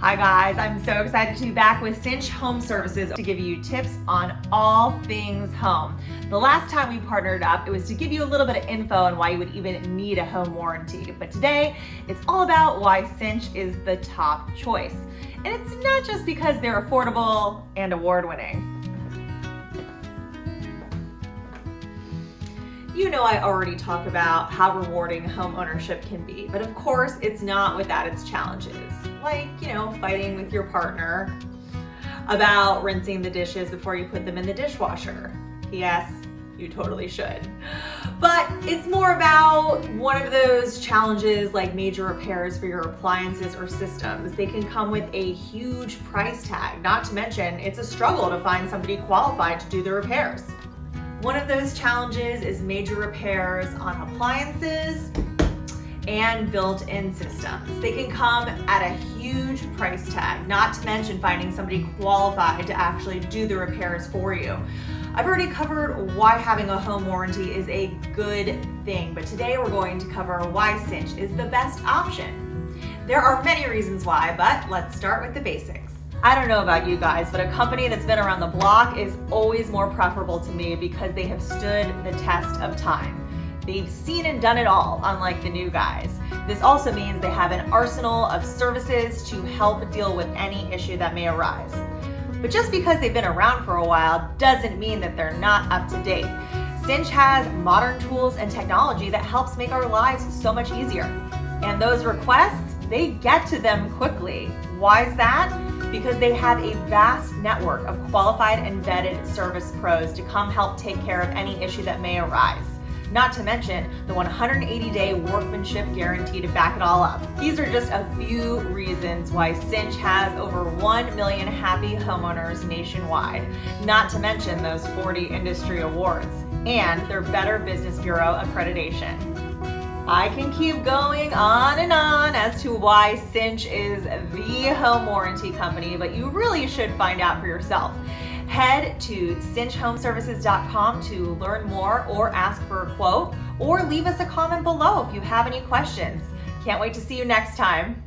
Hi guys, I'm so excited to be back with Cinch Home Services to give you tips on all things home. The last time we partnered up, it was to give you a little bit of info on why you would even need a home warranty. But today, it's all about why Cinch is the top choice. And it's not just because they're affordable and award-winning. You know I already talk about how rewarding home ownership can be, but of course it's not without its challenges. Like, you know, fighting with your partner about rinsing the dishes before you put them in the dishwasher. Yes, you totally should. But it's more about one of those challenges like major repairs for your appliances or systems. They can come with a huge price tag, not to mention it's a struggle to find somebody qualified to do the repairs. One of those challenges is major repairs on appliances and built-in systems. They can come at a huge price tag, not to mention finding somebody qualified to actually do the repairs for you. I've already covered why having a home warranty is a good thing, but today we're going to cover why Cinch is the best option. There are many reasons why, but let's start with the basics. I don't know about you guys, but a company that's been around the block is always more preferable to me because they have stood the test of time. They've seen and done it all, unlike the new guys. This also means they have an arsenal of services to help deal with any issue that may arise. But just because they've been around for a while doesn't mean that they're not up to date. Cinch has modern tools and technology that helps make our lives so much easier. And those requests, they get to them quickly. Why is that? Because they have a vast network of qualified and vetted service pros to come help take care of any issue that may arise. Not to mention the 180-day workmanship guarantee to back it all up. These are just a few reasons why Cinch has over 1 million happy homeowners nationwide, not to mention those 40 industry awards and their Better Business Bureau accreditation. I can keep going on and on as to why Cinch is the home warranty company, but you really should find out for yourself. Head to cinchhomeservices.com to learn more or ask for a quote, or leave us a comment below if you have any questions. Can't wait to see you next time.